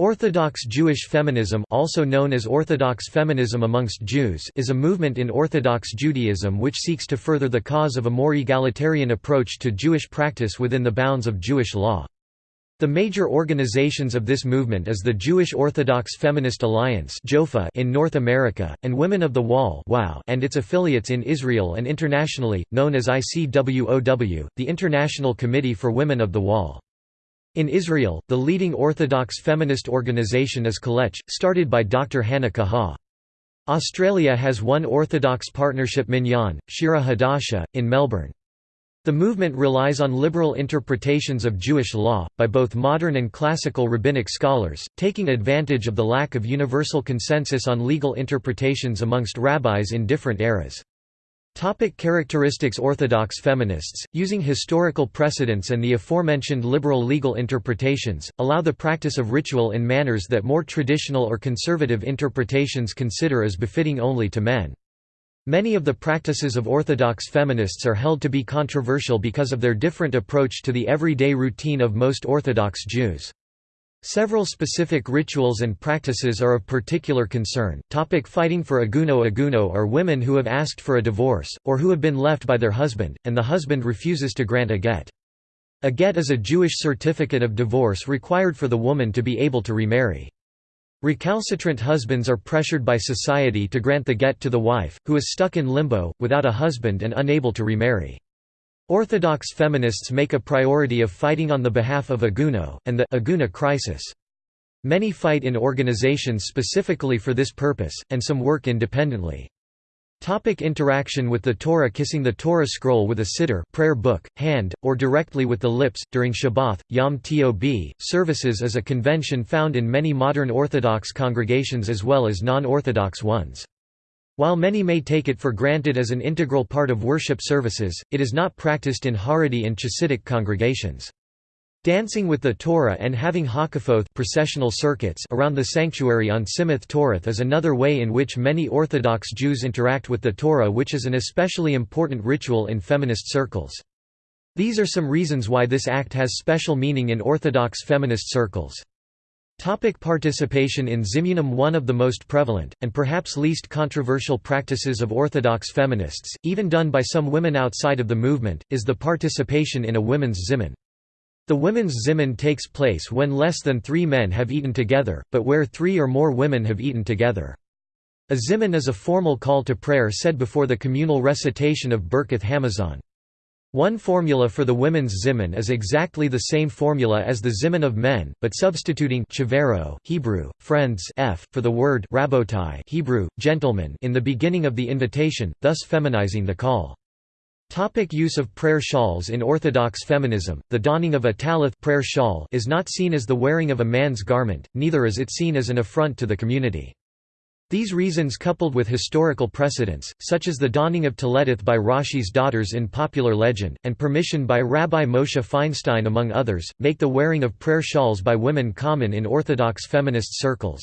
Orthodox Jewish feminism also known as Orthodox feminism amongst Jews is a movement in Orthodox Judaism which seeks to further the cause of a more egalitarian approach to Jewish practice within the bounds of Jewish law. The major organizations of this movement is the Jewish Orthodox Feminist Alliance in North America, and Women of the Wall and its affiliates in Israel and internationally, known as ICWOW, the International Committee for Women of the Wall. In Israel, the leading Orthodox feminist organization is Kolech, started by Dr. Hannah Kaha. Australia has one Orthodox partnership Minyan, Shira Hadasha, in Melbourne. The movement relies on liberal interpretations of Jewish law, by both modern and classical rabbinic scholars, taking advantage of the lack of universal consensus on legal interpretations amongst rabbis in different eras. Topic characteristics Orthodox feminists, using historical precedents and the aforementioned liberal legal interpretations, allow the practice of ritual in manners that more traditional or conservative interpretations consider as befitting only to men. Many of the practices of Orthodox feminists are held to be controversial because of their different approach to the everyday routine of most Orthodox Jews. Several specific rituals and practices are of particular concern. Topic fighting for aguno Aguno are women who have asked for a divorce, or who have been left by their husband, and the husband refuses to grant a get. A get is a Jewish certificate of divorce required for the woman to be able to remarry. Recalcitrant husbands are pressured by society to grant the get to the wife, who is stuck in limbo, without a husband and unable to remarry. Orthodox feminists make a priority of fighting on the behalf of Aguno, and the Aguna crisis. Many fight in organizations specifically for this purpose, and some work independently. Topic interaction with the Torah Kissing the Torah scroll with a siddur prayer book, hand, or directly with the lips, during Shabbat, Yom Tov, services is a convention found in many modern Orthodox congregations as well as non-Orthodox ones. While many may take it for granted as an integral part of worship services, it is not practiced in Haredi and Chassidic congregations. Dancing with the Torah and having hakafoth processional circuits around the sanctuary on Simchath Torah is another way in which many Orthodox Jews interact with the Torah which is an especially important ritual in feminist circles. These are some reasons why this act has special meaning in Orthodox feminist circles. Topic participation in Zimunim One of the most prevalent, and perhaps least controversial practices of Orthodox feminists, even done by some women outside of the movement, is the participation in a women's zimun. The women's zimun takes place when less than three men have eaten together, but where three or more women have eaten together. A zimun is a formal call to prayer said before the communal recitation of Birkath Hamazon. One formula for the women's zimun is exactly the same formula as the zimun of men, but substituting Hebrew, friends f, for the word rabotai Hebrew, gentlemen in the beginning of the invitation, thus feminizing the call. Topic use of prayer shawls In Orthodox feminism, the donning of a talith prayer shawl is not seen as the wearing of a man's garment, neither is it seen as an affront to the community. These reasons coupled with historical precedents, such as the donning of Taletith by Rashi's daughters in popular legend, and permission by Rabbi Moshe Feinstein among others, make the wearing of prayer shawls by women common in Orthodox feminist circles.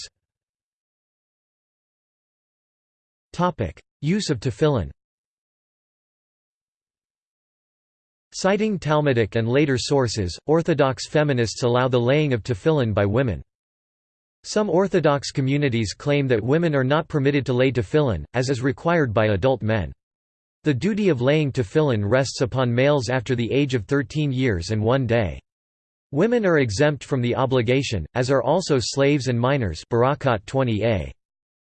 Use of tefillin Citing Talmudic and later sources, Orthodox feminists allow the laying of tefillin by women. Some Orthodox communities claim that women are not permitted to lay tefillin, as is required by adult men. The duty of laying tefillin rests upon males after the age of 13 years and one day. Women are exempt from the obligation, as are also slaves and minors Berakhot 20a.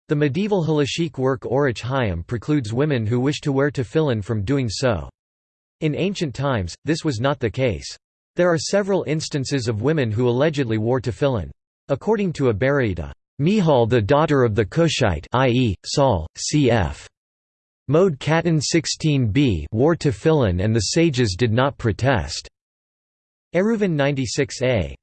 The medieval halachic work Orach Chaim precludes women who wish to wear tefillin from doing so. In ancient times, this was not the case. There are several instances of women who allegedly wore tefillin. According to a Baraita, Michal the daughter of the Cushite i.e., Saul, cf. Moed Katan 16b wore tefillin and the sages did not protest. Eruvin 96a.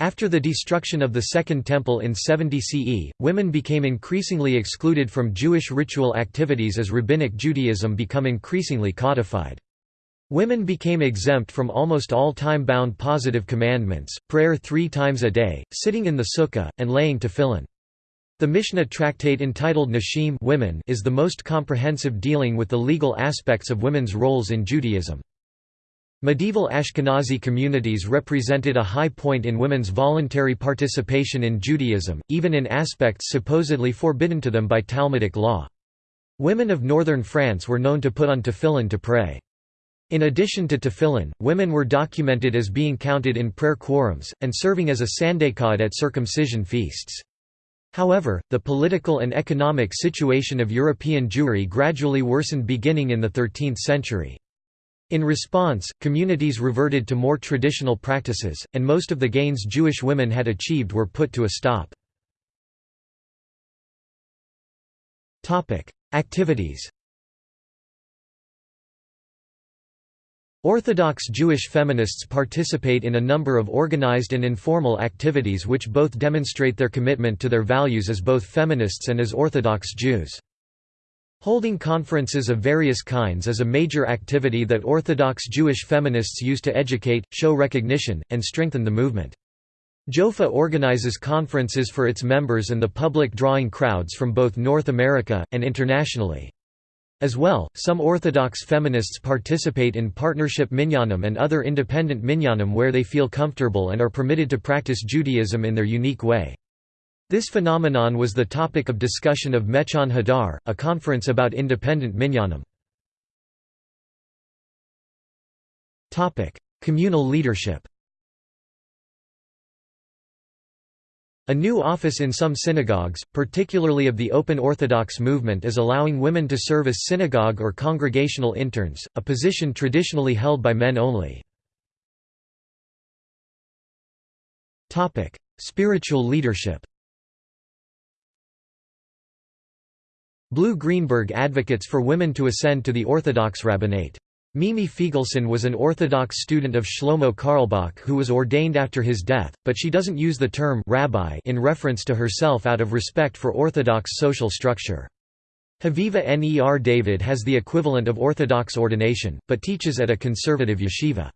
After the destruction of the Second Temple in 70 CE, women became increasingly excluded from Jewish ritual activities as Rabbinic Judaism become increasingly codified. Women became exempt from almost all time-bound positive commandments, prayer three times a day, sitting in the sukkah, and laying tefillin. The Mishnah tractate entitled Nashim women is the most comprehensive dealing with the legal aspects of women's roles in Judaism. Medieval Ashkenazi communities represented a high point in women's voluntary participation in Judaism, even in aspects supposedly forbidden to them by Talmudic law. Women of northern France were known to put on tefillin to pray. In addition to tefillin, women were documented as being counted in prayer quorums, and serving as a sandekad at circumcision feasts. However, the political and economic situation of European Jewry gradually worsened beginning in the 13th century. In response, communities reverted to more traditional practices, and most of the gains Jewish women had achieved were put to a stop. Activities Orthodox Jewish feminists participate in a number of organized and informal activities which both demonstrate their commitment to their values as both feminists and as Orthodox Jews. Holding conferences of various kinds is a major activity that Orthodox Jewish feminists use to educate, show recognition, and strengthen the movement. JOFA organizes conferences for its members and the public drawing crowds from both North America, and internationally. As well, some Orthodox feminists participate in partnership minyanim and other independent minyanim where they feel comfortable and are permitted to practice Judaism in their unique way. This phenomenon was the topic of discussion of Mechon Hadar, a conference about independent minyanim. Communal leadership A new office in some synagogues, particularly of the Open Orthodox movement is allowing women to serve as synagogue or congregational interns, a position traditionally held by men only. Spiritual leadership Blu Greenberg advocates for women to ascend to the Orthodox rabbinate. Mimi Feigelson was an Orthodox student of Shlomo Carlebach who was ordained after his death, but she doesn't use the term rabbi in reference to herself out of respect for Orthodox social structure. Haviva Ner David has the equivalent of Orthodox ordination, but teaches at a conservative yeshiva.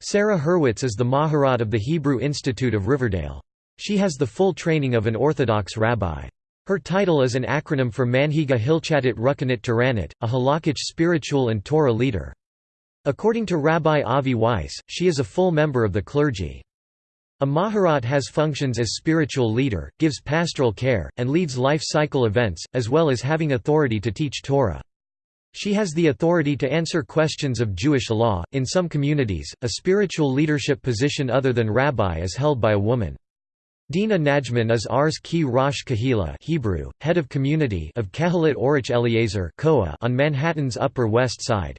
Sara Hurwitz is the Maharat of the Hebrew Institute of Riverdale. She has the full training of an Orthodox rabbi. Her title is an acronym for Manhiga Hilchatit Ruchanit Toranit, a halakhic spiritual and Torah leader. According to Rabbi Avi Weiss, she is a full member of the clergy. A Maharat has functions as spiritual leader, gives pastoral care, and leads life cycle events, as well as having authority to teach Torah. She has the authority to answer questions of Jewish law. In some communities, a spiritual leadership position other than rabbi is held by a woman. Dina Najman is Ars Ki Rosh Kahila Hebrew, head of community of Kehilat Orach Eliezer on Manhattan's Upper West Side.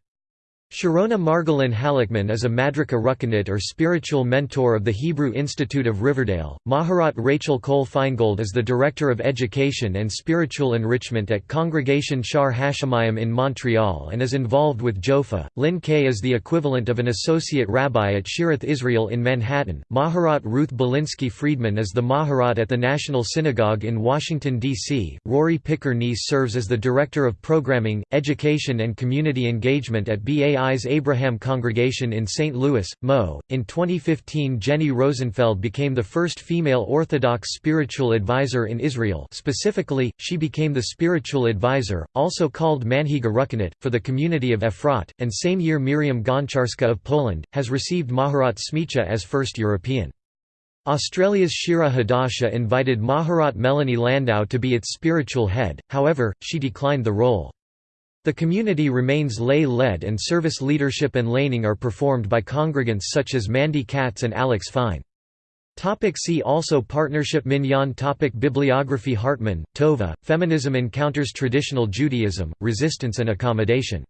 Sharona Margolin Halickman is a Madrika Ruchanit or spiritual mentor of the Hebrew Institute of Riverdale. Maharat Rachel Kohl Finegold is the Director of Education and Spiritual Enrichment at Congregation Shaar Hashomayim in Montreal and is involved with Jofa. Lynn Kaye is the equivalent of an Associate Rabbi at Shearith Israel in Manhattan. Maharat Ruth Balinsky Friedman is the Maharat at the National Synagogue in Washington, D.C. Rori Picker serves as the Director of Programming, Education and Community Engagement at BAI Eyes Abraham Congregation in St. Louis, Mo. In 2015 Jenny Rosenfeld became the first female Orthodox spiritual advisor in Israel specifically, she became the spiritual advisor, also called Manhiga Ruchanit, for the community of Efrat, and same year Miriam Gonczarska of Poland, has received Maharat Smicha as first European. Australia's Shira Hadasha invited Maharat Melanie Landau to be its spiritual head, however, she declined the role. The community remains lay-led and service leadership and leyning are performed by congregants such as Mandy Katz and Alex Fine. Topic see also Partnership Minyan topic Bibliography Hartman, Tova, Feminism Encounters Traditional Judaism, Resistance and Accommodation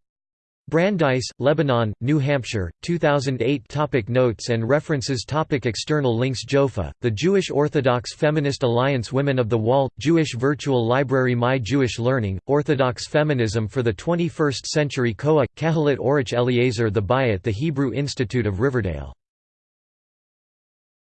Brandeis, Lebanon, New Hampshire, 2008 topic Notes and references topic External links JOFA, the Jewish Orthodox Feminist Alliance Women of the Wall, Jewish Virtual Library My Jewish Learning, Orthodox Feminism for the 21st Century Koa, Kehilat Orach Eliezer the Bayat The Hebrew Institute of Riverdale